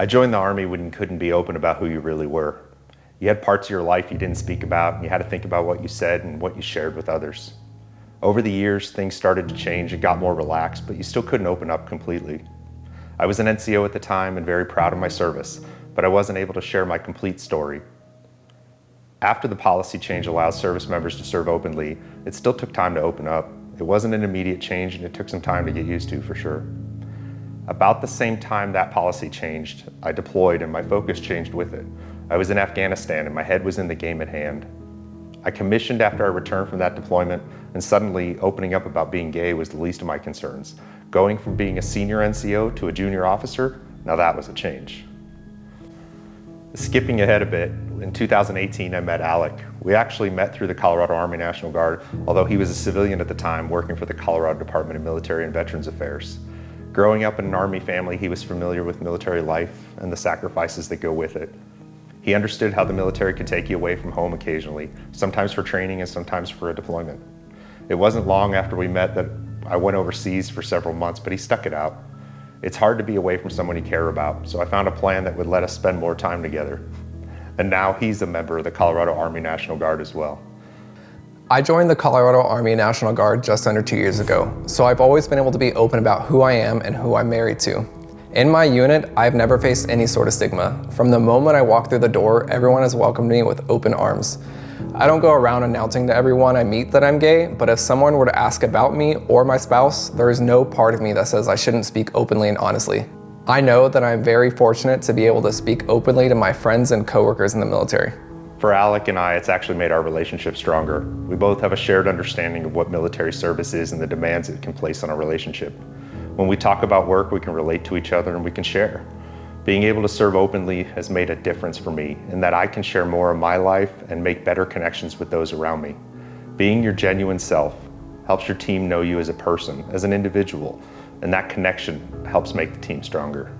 I joined the Army when you couldn't be open about who you really were. You had parts of your life you didn't speak about, and you had to think about what you said and what you shared with others. Over the years, things started to change and got more relaxed, but you still couldn't open up completely. I was an NCO at the time and very proud of my service, but I wasn't able to share my complete story. After the policy change allowed service members to serve openly, it still took time to open up. It wasn't an immediate change and it took some time to get used to for sure. About the same time that policy changed, I deployed and my focus changed with it. I was in Afghanistan and my head was in the game at hand. I commissioned after I returned from that deployment and suddenly opening up about being gay was the least of my concerns. Going from being a senior NCO to a junior officer, now that was a change. Skipping ahead a bit, in 2018 I met Alec. We actually met through the Colorado Army National Guard, although he was a civilian at the time working for the Colorado Department of Military and Veterans Affairs. Growing up in an Army family, he was familiar with military life and the sacrifices that go with it. He understood how the military could take you away from home occasionally, sometimes for training and sometimes for a deployment. It wasn't long after we met that I went overseas for several months, but he stuck it out. It's hard to be away from someone you care about, so I found a plan that would let us spend more time together. And now he's a member of the Colorado Army National Guard as well. I joined the Colorado Army National Guard just under two years ago, so I've always been able to be open about who I am and who I'm married to. In my unit, I've never faced any sort of stigma. From the moment I walk through the door, everyone has welcomed me with open arms. I don't go around announcing to everyone I meet that I'm gay, but if someone were to ask about me or my spouse, there is no part of me that says I shouldn't speak openly and honestly. I know that I'm very fortunate to be able to speak openly to my friends and coworkers in the military. For Alec and I, it's actually made our relationship stronger. We both have a shared understanding of what military service is and the demands it can place on our relationship. When we talk about work, we can relate to each other and we can share. Being able to serve openly has made a difference for me in that I can share more of my life and make better connections with those around me. Being your genuine self helps your team know you as a person, as an individual, and that connection helps make the team stronger.